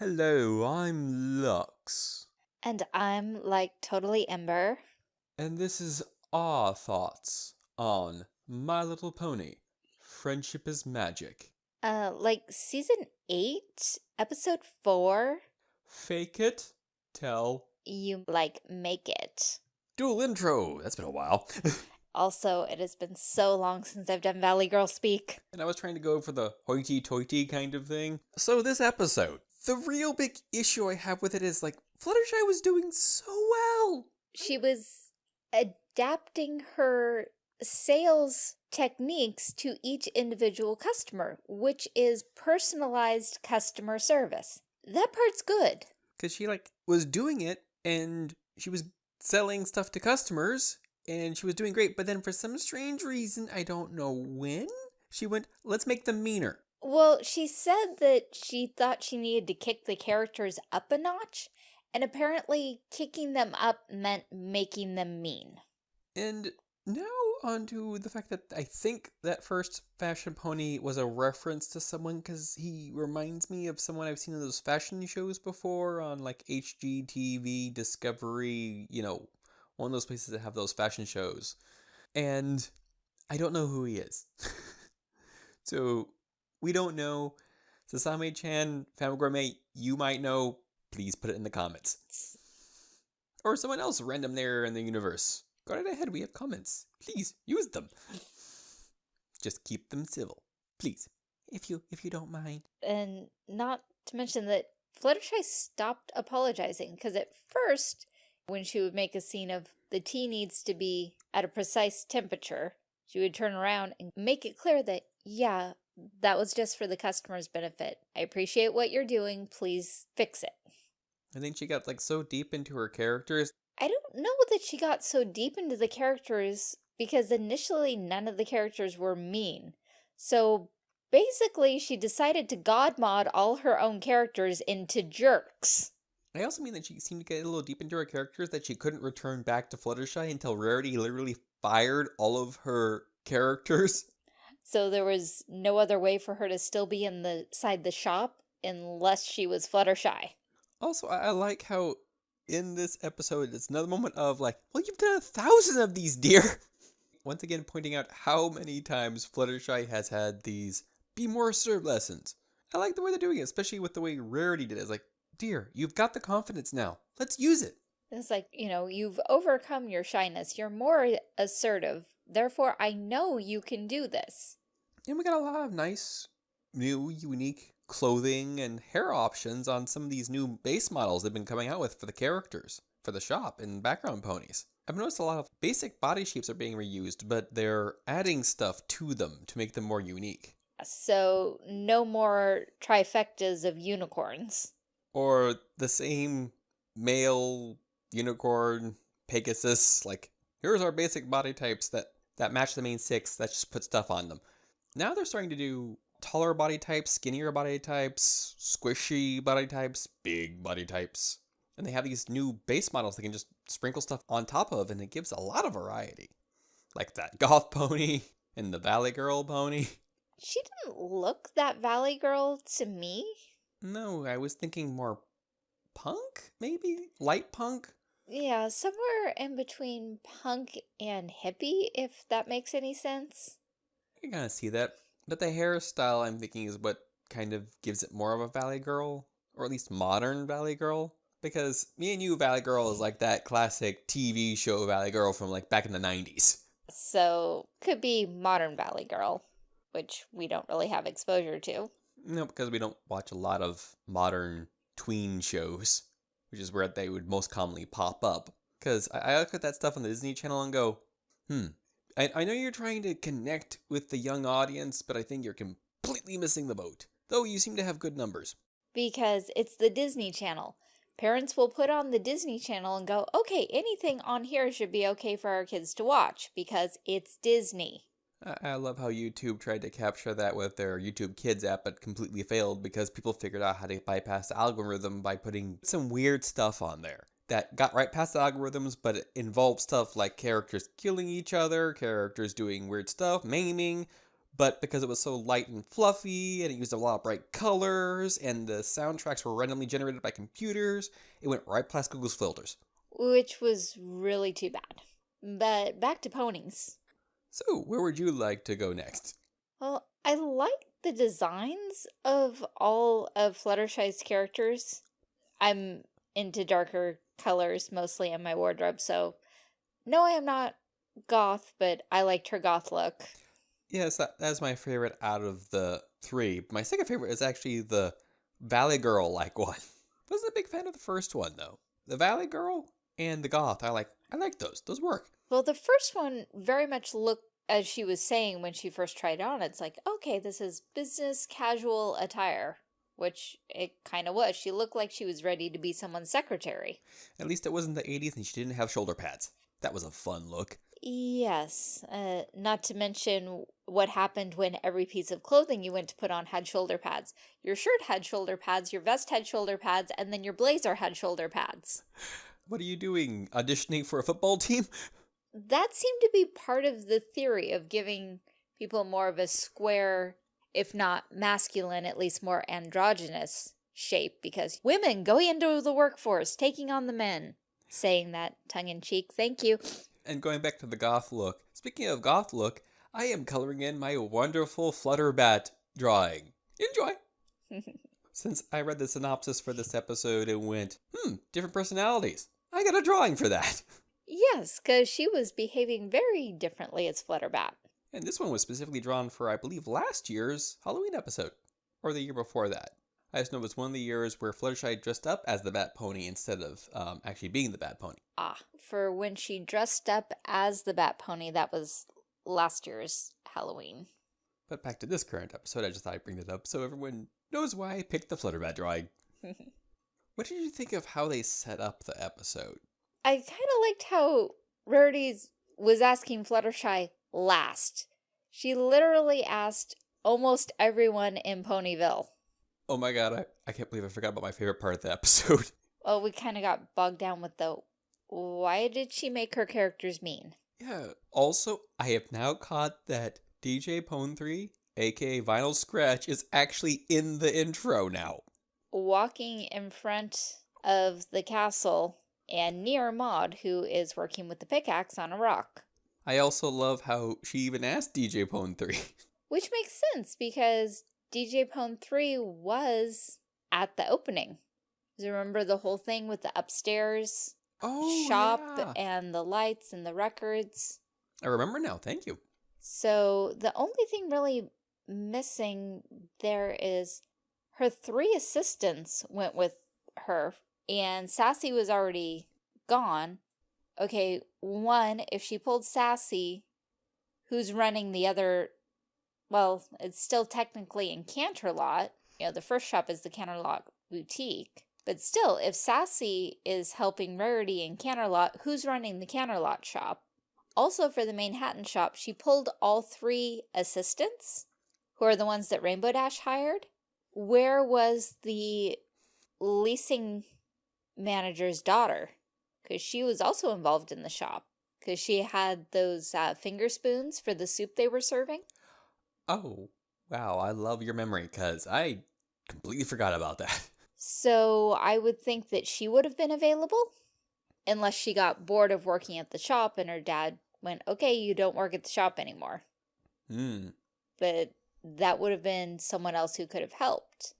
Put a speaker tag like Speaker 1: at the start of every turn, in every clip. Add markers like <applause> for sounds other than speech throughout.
Speaker 1: Hello, I'm Lux.
Speaker 2: And I'm like totally Ember.
Speaker 1: And this is our thoughts on My Little Pony Friendship is Magic.
Speaker 2: Uh, like season 8, episode 4,
Speaker 1: Fake it, tell.
Speaker 2: you like make it.
Speaker 1: Dual intro. That's been a while. <laughs>
Speaker 2: Also, it has been so long since I've done Valley Girl speak.
Speaker 1: and I was trying to go for the hoity toity kind of thing. So, this episode, the real big issue I have with it is like, Fluttershy was doing so well.
Speaker 2: She was adapting her sales techniques to each individual customer, which is personalized customer service. That part's good.
Speaker 1: because she like was doing it and she was selling stuff to customers and she was doing great but then for some strange reason i don't know when she went let's make them meaner
Speaker 2: Well, she said that she thought she needed to kick the characters up a notch, and apparently kicking them up meant making them mean.
Speaker 1: and now on to the fact that i think that first fashion pony was a reference to someone because he reminds me of someone i've seen in those fashion shows before on like hgtv discovery you know one of those places that have those fashion shows and I don't know who he is. <laughs> so we don't know. Sasame chan, Family Gourmet, you might know. Please put it in the comments. Or someone else random there in the universe. Go right ahead, we have comments. Please use them. Just keep them civil. Please. If you if you don't mind.
Speaker 2: And not to mention that Fluttershy stopped apologizing, because at first, when she would make a scene of the tea needs to be at a precise temperature, she would turn around and make it clear that, yeah, that was just for the customer's benefit. I appreciate what you're doing. Please fix it.
Speaker 1: I think she got like so deep into her characters.
Speaker 2: I don't know that she got so deep into the characters because initially none of the characters were mean. So basically she decided to god mod all her own characters into jerks.
Speaker 1: I also mean that she seemed to get a little deep into her characters that she couldn't return back to Fluttershy until Rarity literally fired all of her characters.
Speaker 2: So there was no other way for her to still be in the side the shop unless she was Fluttershy.
Speaker 1: Also, I, I like how in this episode it's another moment of like, well, you've done a thousand of these, dear. <laughs> Once again, pointing out how many times Fluttershy has had these be more assertive lessons. I like the way they're doing it, especially with the way Rarity did it. It's like, dear, you've got the confidence now. Let's use it.
Speaker 2: It's like, you know, you've overcome your shyness. You're more assertive. Therefore, I know you can do this.
Speaker 1: And we got a lot of nice, new, unique clothing and hair options on some of these new base models they've been coming out with for the characters, for the shop and background ponies. I've noticed a lot of basic body shapes are being reused, but they're adding stuff to them to make them more unique.
Speaker 2: So no more trifectas of unicorns.
Speaker 1: Or the same male unicorn Pegasus, like here's our basic body types that that match the main six. That just put stuff on them. Now they're starting to do taller body types, skinnier body types, squishy body types, big body types. And they have these new base models they can just sprinkle stuff on top of, and it gives a lot of variety. Like that <laughs> goth pony and the Valley Girl pony.
Speaker 2: She didn't look that Valley Girl to me.
Speaker 1: No, I was thinking more punk, maybe? Light punk?
Speaker 2: Yeah, somewhere in between punk and hippie, if that makes any sense.
Speaker 1: I kind of see that. But the hairstyle, I'm thinking, is what kind of gives it more of a Valley Girl, or at least modern Valley Girl. Because me and you, Valley Girl, is like that classic TV show Valley Girl from like back in the 90s.
Speaker 2: So, could be modern Valley Girl, which we don't really have exposure to.
Speaker 1: No, because we don't watch a lot of modern tween shows, which is where they would most commonly pop up. Because I, I look at that stuff on the Disney Channel and go, hmm, I, I know you're trying to connect with the young audience, but I think you're completely missing the boat. Though you seem to have good numbers.
Speaker 2: Because it's the Disney Channel. Parents will put on the Disney Channel and go, okay, anything on here should be okay for our kids to watch because it's Disney.
Speaker 1: I I love how YouTube tried to capture that with their YouTube Kids app, but completely failed because people figured out how to bypass the algorithm by putting some weird stuff on there that got right past the algorithms, but it involved stuff like characters killing each other, characters doing weird stuff, maiming, but because it was so light and fluffy and it used a lot of bright colors and the soundtracks were randomly generated by computers, it went right past Google's filters.
Speaker 2: Which was really too bad. But back to ponies.
Speaker 1: So, where would you like to go next?
Speaker 2: Well, I like the designs of all of Fluttershy's characters. I'm into darker colors mostly in my wardrobe, so no, I am not goth, but I liked her goth look.
Speaker 1: Yes, that, that's my favorite out of the three. My second favorite is actually the Valley Girl like <laughs> one. Wasn't a big fan of the first one though. The Valley Girl and the Goth, I like I like those. Those work.
Speaker 2: Well, the first one very much looked as she was saying when she first tried on, it's like, okay, this is business casual attire, which it kind of was. She looked like she was ready to be someone's secretary.
Speaker 1: At least it wasn't the 80s and she didn't have shoulder pads. That was a fun look.
Speaker 2: Yes, uh, not to mention what happened when every piece of clothing you went to put on had shoulder pads. Your shirt had shoulder pads, your vest had shoulder pads, and then your blazer had shoulder pads.
Speaker 1: What are you doing? Auditioning for a football team?
Speaker 2: That seemed to be part of the theory of giving people more of a square, if not masculine, at least more androgynous shape because women going into the workforce, taking on the men. Saying that tongue-in-cheek, thank you.
Speaker 1: And going back to the goth look, speaking of goth look, I am coloring in my wonderful Flutterbat drawing. Enjoy! <laughs> Since I read the synopsis for this episode and went, hmm, different personalities. I got a drawing for that.
Speaker 2: Yes, because she was behaving very differently as Flutterbat.
Speaker 1: And this one was specifically drawn for, I believe, last year's Halloween episode, or the year before that. I just know it was one of the years where Fluttershy dressed up as the Bat Pony instead of um, actually being the Bat Pony.
Speaker 2: Ah, for when she dressed up as the Bat Pony, that was last year's Halloween.
Speaker 1: But back to this current episode, I just thought I'd bring that up so everyone knows why I picked the Flutterbat drawing. <laughs> what did you think of how they set up the episode?
Speaker 2: I kind of liked how Rarity's was asking Fluttershy last. She literally asked almost everyone in Ponyville.
Speaker 1: Oh my god, I, I can't believe I forgot about my favorite part of the <laughs> episode.
Speaker 2: Well, we kind of got bogged down with the why did she make her characters mean?
Speaker 1: Yeah, also, I have now caught that DJ Pon-3, aka Vinyl Scratch, is actually in the intro now.
Speaker 2: Walking in front of the castle and near Maud, who is working with the pickaxe on a rock.
Speaker 1: I also love how she even asked DJ Pon-3.
Speaker 2: Which makes sense because DJ Pon-3 was at the opening. Do you remember the whole thing with the upstairs
Speaker 1: oh,
Speaker 2: shop
Speaker 1: yeah.
Speaker 2: and the lights and the records?
Speaker 1: I remember now, thank you.
Speaker 2: So the only thing really missing there is her three assistants went with her and Sassy was already gone. Okay, one, if she pulled Sassy, who's running the other, well, it's still technically in Canterlot. You know, the first shop is the Canterlot Boutique. But still, if Sassy is helping Rarity in Canterlot, who's running the Canterlot shop? Also for the Manehattan shop, she pulled all three assistants, who are the ones that Rainbow Dash hired. Where was the leasing manager's daughter because she was also involved in the shop because she had those uh, finger spoons for the soup they were serving.
Speaker 1: Oh, wow. I love your memory because I completely forgot about that. <laughs>
Speaker 2: So I would think that she would have been available unless she got bored of working at the shop and her dad went, okay, you don't work at the shop anymore.
Speaker 1: Hmm.
Speaker 2: But that would have been someone else who could have helped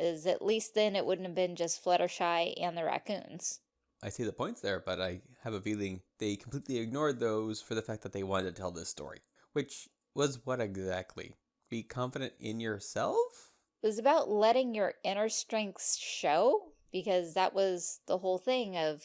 Speaker 2: is at least then it wouldn't have been just Fluttershy and the raccoons.
Speaker 1: I see the points there, but I have a feeling they completely ignored those for the fact that they wanted to tell this story. Which was what exactly? Be confident in yourself?
Speaker 2: It was about letting your inner strengths show, because that was the whole thing of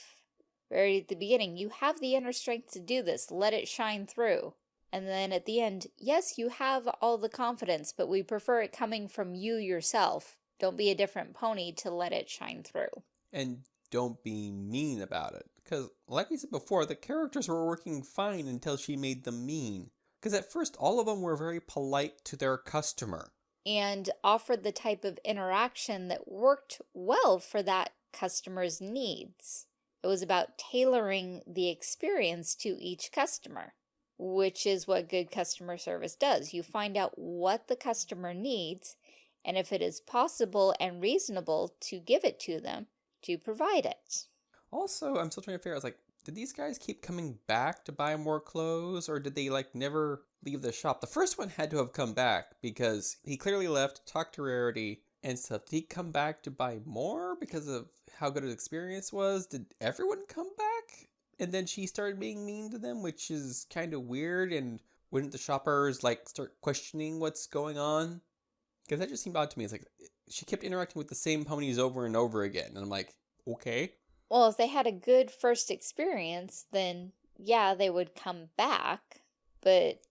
Speaker 2: very at the beginning. You have the inner strength to do this. Let it shine through. And then at the end, yes, you have all the confidence, but we prefer it coming from you yourself don't be a different pony to let it shine through.
Speaker 1: And don't be mean about it. Because, like we said before, the characters were working fine until she made them mean. Because at first, all of them were very polite to their customer.
Speaker 2: And offered the type of interaction that worked well for that customer's needs. It was about tailoring the experience to each customer. which is what good customer service does. You find out what the customer needs, and if it is possible and reasonable to give it to them, to provide it.
Speaker 1: Also, I'm still trying to figure out, like, did these guys keep coming back to buy more clothes, or did they, like, never leave the shop? The first one had to have come back, because he clearly left, talked to Rarity, and stuff. Did he come back to buy more because of how good his experience was? Did everyone come back? And then she started being mean to them, which is kind of weird, and wouldn't the shoppers, like, start questioning what's going on? Because that just seemed odd to me. It's like, she kept interacting with the same ponies over and over again, and I'm like, okay.
Speaker 2: Well, if they had a good first experience, then yeah, they would come back. But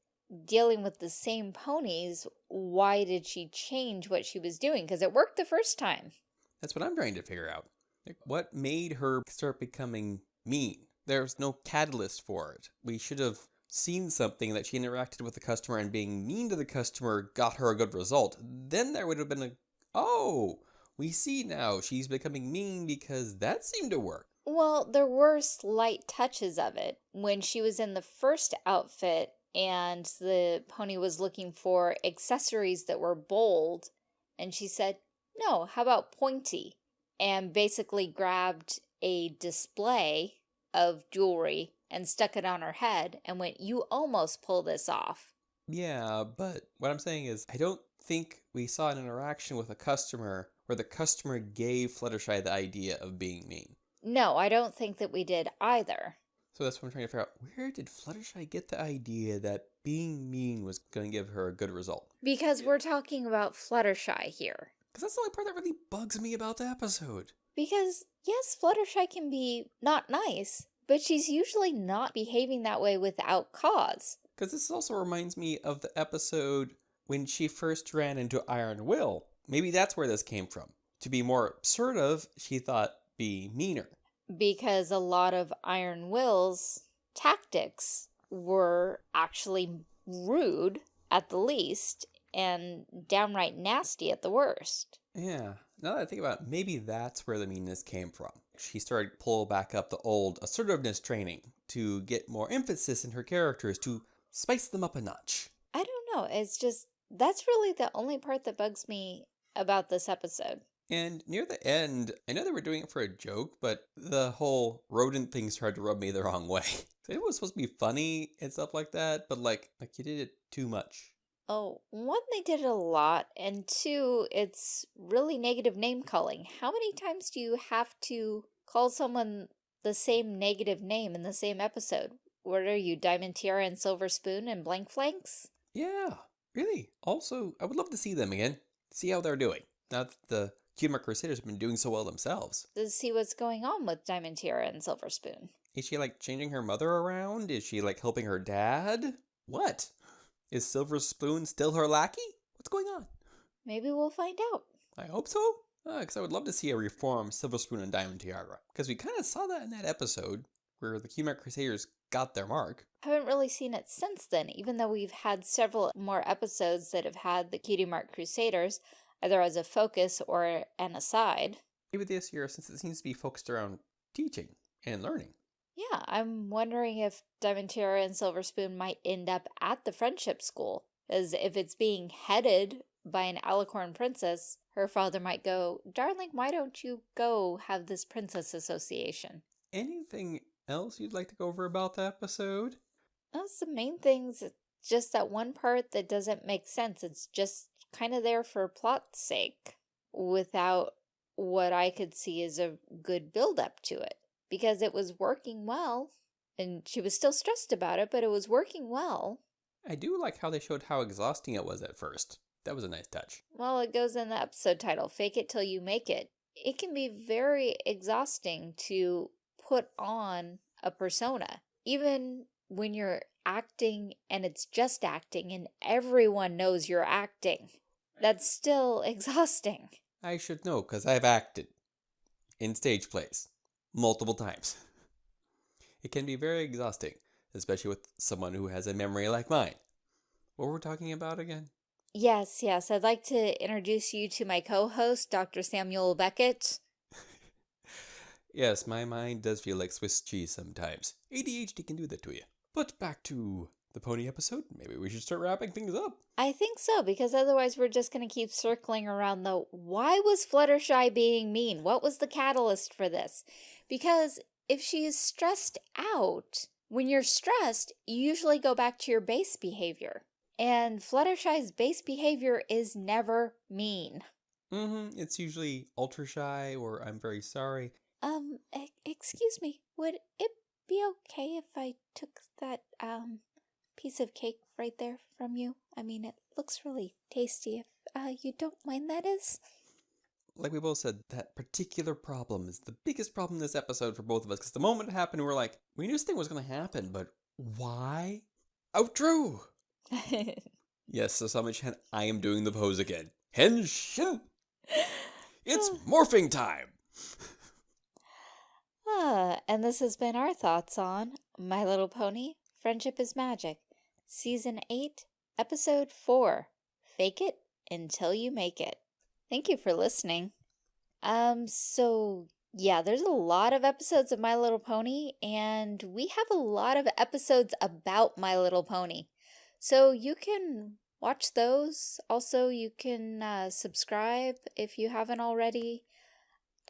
Speaker 2: dealing with the same ponies, why did she change what she was doing? Because it worked the first time.
Speaker 1: That's what I'm trying to figure out. Like, what made her start becoming mean? There's no catalyst for it. We should have seen something that she interacted with the customer and being mean to the customer got her a good result. Then there would have been a, oh, we see now she's becoming mean because that seemed to work.
Speaker 2: Well, there were slight touches of it. When she was in the first outfit and the pony was looking for accessories that were bold, and she said, no, how about pointy? And basically grabbed a display of jewelry and stuck it on her head and went, you almost pull this off.
Speaker 1: Yeah, but what I'm saying is I don't think we saw an interaction with a customer where the customer gave Fluttershy the idea of being mean.
Speaker 2: No, I don't think that we did either.
Speaker 1: So that's what I'm trying to figure out. Where did Fluttershy get the idea that being mean was going to give her a good result?
Speaker 2: Because we're talking about Fluttershy here.
Speaker 1: Because that's the only part that really bugs me about the episode.
Speaker 2: Because, yes, Fluttershy can be not nice, but she's usually not behaving that way without cause.
Speaker 1: Because this also reminds me of the episode when she first ran into Iron Will. Maybe that's where this came from. To be more assertive, she thought be meaner.
Speaker 2: Because a lot of Iron Will's tactics were actually rude at the least and downright nasty at the worst.
Speaker 1: Yeah, now that I think about it, maybe that's where the meanness came from. She started to pull back up the old assertiveness training to get more emphasis in her characters, to spice them up a notch.
Speaker 2: I don't know, it's just, that's really the only part that bugs me about this episode.
Speaker 1: And near the end, I know they were doing it for a joke, but the whole rodent thing started to rub me the wrong way. <laughs> It was supposed to be funny and stuff like that, but like, like you did it too much.
Speaker 2: Oh, one, they did it a lot, and two, it's really negative name calling. How many times do you have to call someone the same negative name in the same episode? What are you, Diamond Tiara and Silver Spoon and Blank Flanks?
Speaker 1: Yeah, really. Also, I would love to see them again. See how they're doing. Now that the Cutie Crusaders have been doing so well themselves.
Speaker 2: To see what's going on with Diamond Tiara and Silver Spoon.
Speaker 1: Is she like changing her mother around? Is she like helping her dad? What? Is Silver Spoon still her lackey? What's going on?
Speaker 2: Maybe we'll find out.
Speaker 1: I hope so. Because uh, I would love to see a reformed Silver Spoon and Diamond Tiara. Because we kind of saw that in that episode where the Cutie Mark Crusaders got their mark.
Speaker 2: Haven't really seen it since then, even though we've had several more episodes that have had the Cutie Mark Crusaders, either as a focus or an aside.
Speaker 1: Maybe this year, since it seems to be focused around teaching and learning.
Speaker 2: Yeah, I'm wondering if Diamond Tiara and Silver Spoon might end up at the friendship school. As if it's being headed by an alicorn princess, her father might go, Darling, why don't you go have this princess association?
Speaker 1: Anything else you'd like to go over about the episode?
Speaker 2: Uh, That's the main things. Just that one part that doesn't make sense. It's just kind of there for plot's sake without what I could see as a good build up to it because it was working well and she was still stressed about it, but it was working well.
Speaker 1: I do like how they showed how exhausting it was at first. That was a nice touch.
Speaker 2: Well, it goes in the episode title, Fake It Till You Make It. It can be very exhausting to put on a persona. Even when you're acting and it's just acting and everyone knows you're acting, that's still <laughs> exhausting.
Speaker 1: I should know because I've acted in stage plays multiple times. <laughs> It can be very exhausting, especially with someone who has a memory like mine. What were we talking about again?
Speaker 2: Yes, yes. I'd like to introduce you to my co-host, Dr. Samuel Beckett.
Speaker 1: Yes, my mind does feel like Swiss cheese sometimes. ADHD can do that to you. But back to the pony episode, maybe we should start wrapping things up.
Speaker 2: I think so, because otherwise we're just going to keep circling around the why was Fluttershy being mean? What was the catalyst for this? Because if she is stressed out, when you're stressed, you usually go back to your base behavior. And Fluttershy's base behavior is never mean.
Speaker 1: Mm-hmm. It's usually ultra shy or I'm very sorry.
Speaker 2: Um, e excuse me, would it be okay if I took that, um, piece of cake right there from you? I mean, it looks really tasty if, uh, you don't mind that is.
Speaker 1: Like we both said, that particular problem is the biggest problem this episode for both of us. Because the moment it happened, we were like, we knew this thing was going to happen, but why? Outro! <laughs> yes, so Sami-chan, I am doing the pose again. Henshin! <laughs> It's morphing time!
Speaker 2: Ah, and this has been our thoughts on My Little Pony, Friendship is Magic, Season 8, Episode 4, Fake It Until You Make It. Thank you for listening. Um, so yeah, there's a lot of episodes of My Little Pony, and we have a lot of episodes about My Little Pony. So you can watch those. Also, you can uh, subscribe if you haven't already.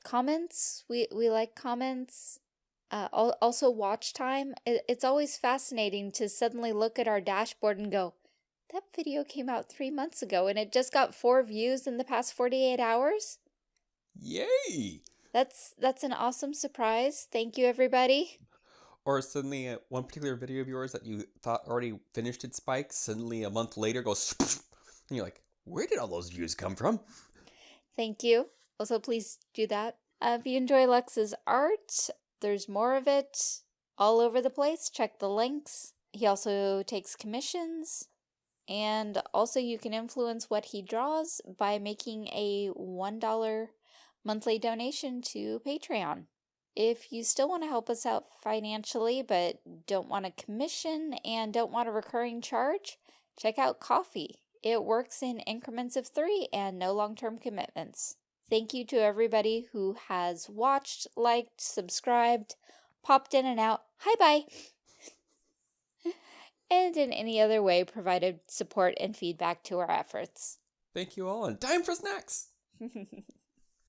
Speaker 2: Comments, we, we like comments. Uh, also, watch time. It's always fascinating to suddenly look at our dashboard and go, that video came out three months ago and it just got four views in the past 48 hours?
Speaker 1: Yay!
Speaker 2: That's that's an awesome surprise. Thank you, everybody.
Speaker 1: Or suddenly, uh, one particular video of yours that you thought already finished its spike, suddenly a month later goes, <laughs> and you're like, where did all those views come from?
Speaker 2: Thank you. Also, please do that. Uh, if you enjoy Lux's art, there's more of it all over the place. Check the links. He also takes commissions. And also you can influence what he draws by making a $1 monthly donation to Patreon. If you still want to help us out financially but don't want a commission and don't want a recurring charge, check out Ko-fi. It works in increments of three and no long-term commitments. Thank you to everybody who has watched, liked, subscribed, popped in and out. Hi bye! <laughs> and in any other way provided support and feedback to our efforts.
Speaker 1: Thank you all, and time for snacks! <laughs>